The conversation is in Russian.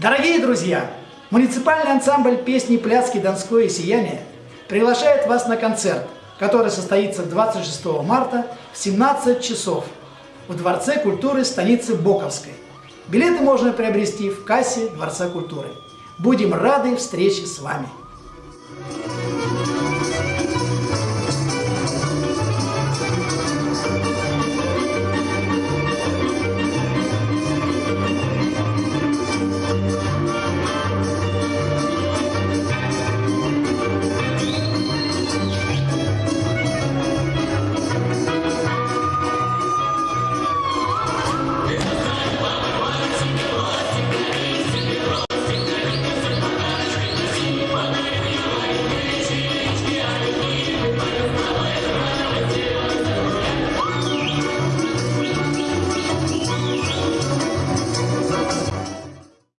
Дорогие друзья, муниципальный ансамбль песни «Пляски Донское сияние» приглашает вас на концерт, который состоится 26 марта в 17 часов в Дворце культуры станицы Боковской. Билеты можно приобрести в кассе Дворца культуры. Будем рады встрече с вами.